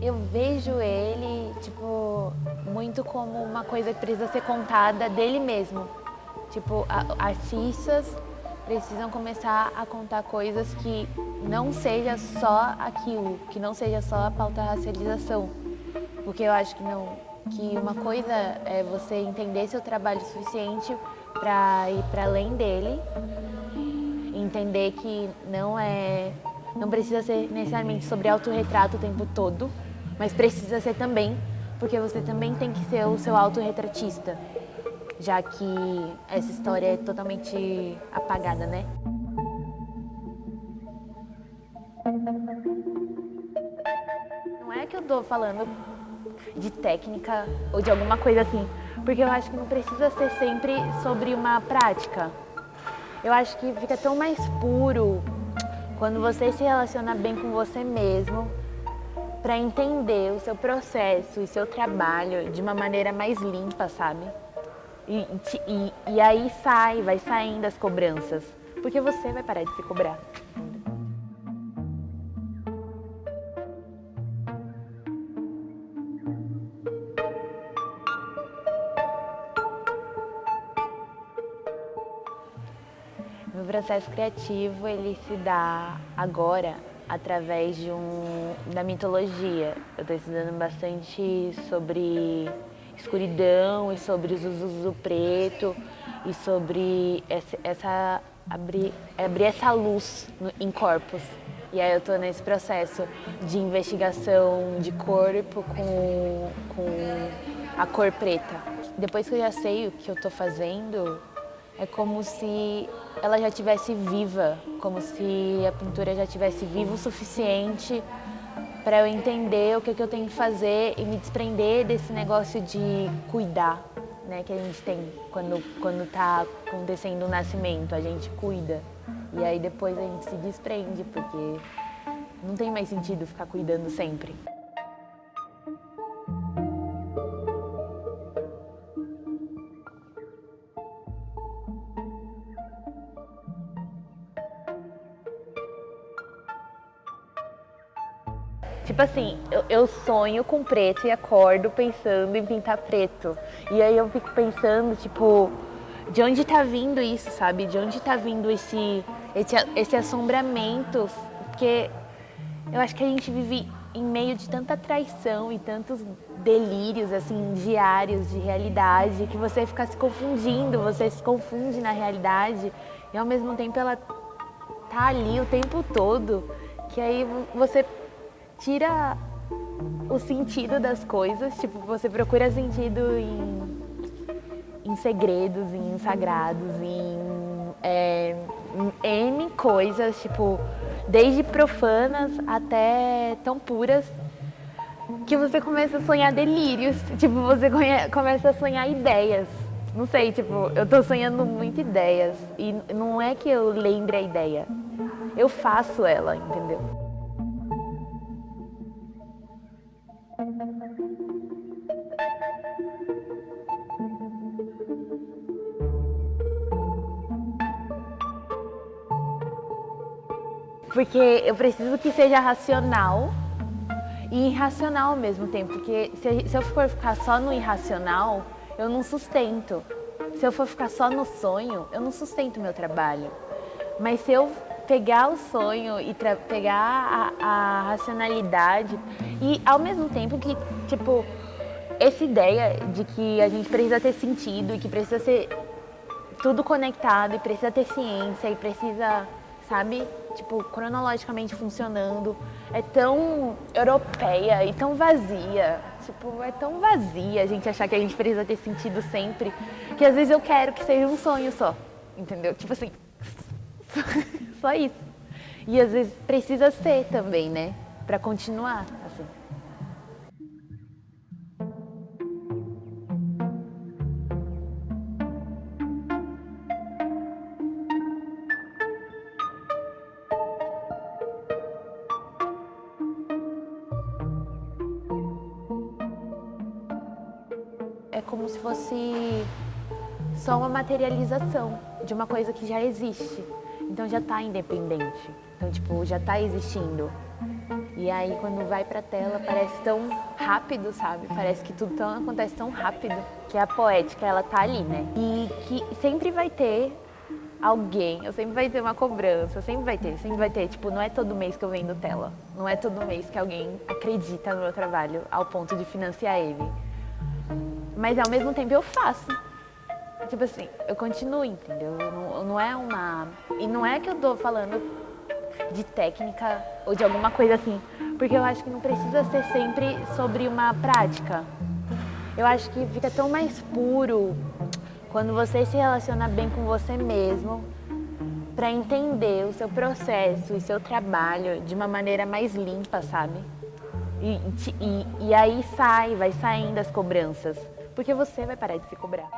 Eu vejo ele, tipo, muito como uma coisa que precisa ser contada dele mesmo. Tipo, artistas precisam começar a contar coisas que não seja só aquilo, que não seja só a pauta racialização. Porque eu acho que não, que uma coisa é você entender seu trabalho suficiente para ir para além dele, entender que não é, não precisa ser necessariamente sobre autorretrato o tempo todo, mas precisa ser também, porque você também tem que ser o seu autorretratista, já que essa história é totalmente apagada, né? Não é que eu tô falando de técnica ou de alguma coisa assim, porque eu acho que não precisa ser sempre sobre uma prática. Eu acho que fica tão mais puro quando você se relaciona bem com você mesmo para entender o seu processo e seu trabalho de uma maneira mais limpa, sabe? E, e, e aí sai, vai saindo as cobranças, porque você vai parar de se cobrar. Meu processo criativo, ele se dá agora através de um, da mitologia. Eu estou estudando bastante sobre escuridão e sobre usos do preto e sobre essa, essa abrir, abrir essa luz no, em corpos. E aí eu estou nesse processo de investigação de corpo com, com a cor preta. Depois que eu já sei o que eu estou fazendo, é como se ela já tivesse viva, como se a pintura já tivesse viva o suficiente para eu entender o que, que eu tenho que fazer e me desprender desse negócio de cuidar, né, que a gente tem quando quando está acontecendo o nascimento, a gente cuida e aí depois a gente se desprende porque não tem mais sentido ficar cuidando sempre. Tipo assim, eu, eu, sonho com preto e acordo pensando em pintar preto. E aí eu fico pensando, tipo, de onde tá vindo isso, sabe? De onde tá vindo esse, esse, esse assombramento? Porque eu acho que a gente vive em meio de tanta traição e tantos delírios, assim, diários de realidade, que você fica se confundindo, você se confunde na realidade e ao mesmo tempo ela tá ali o tempo todo, que aí você tira o sentido das coisas, tipo, você procura sentido em, em segredos, em sagrados, em, é, em N coisas, tipo, desde profanas até tão puras, que você começa a sonhar delírios, tipo, você começa a sonhar ideias. Não sei, tipo, eu tô sonhando muito ideias e não é que eu lembre a ideia, eu faço ela, entendeu? Porque eu preciso que seja racional e irracional ao mesmo tempo. Porque se, se eu for ficar só no irracional, eu não sustento. Se eu for ficar só no sonho, eu não sustento meu trabalho. Mas se eu pegar o sonho e pegar a, a, racionalidade e ao mesmo tempo que, tipo, essa ideia de que a gente precisa ter sentido e que precisa ser tudo conectado e precisa ter ciência e precisa, sabe, tipo, cronologicamente funcionando, é tão europeia e tão vazia. Tipo, é tão vazia a gente achar que a gente precisa ter sentido sempre, que às vezes eu quero que seja um sonho só, entendeu? Tipo assim, só isso. E às vezes precisa ser também, né? Pra continuar, assim. Como se fosse só uma materialização de uma coisa que já existe. Então já está independente. Então, tipo, já está existindo. E aí, quando vai pra tela, parece tão rápido, sabe? Parece que tudo tão, acontece tão rápido. Que a poética, ela tá ali, né? E que sempre vai ter alguém, eu sempre vai ter uma cobrança, sempre vai ter, sempre vai ter. Tipo, não é todo mês que eu vendo tela. Não é todo mês que alguém acredita no meu trabalho ao ponto de financiar ele. Mas ao mesmo tempo eu faço. Tipo assim, eu continuo, entendeu? Não, não é uma. E não é que eu tô falando de técnica ou de alguma coisa assim, porque eu acho que não precisa ser sempre sobre uma prática. Eu acho que fica tão mais puro quando você se relaciona bem com você mesmo para entender o seu processo e seu trabalho de uma maneira mais limpa, sabe? E, e, e aí sai, vai saindo as cobranças, porque você vai parar de se cobrar.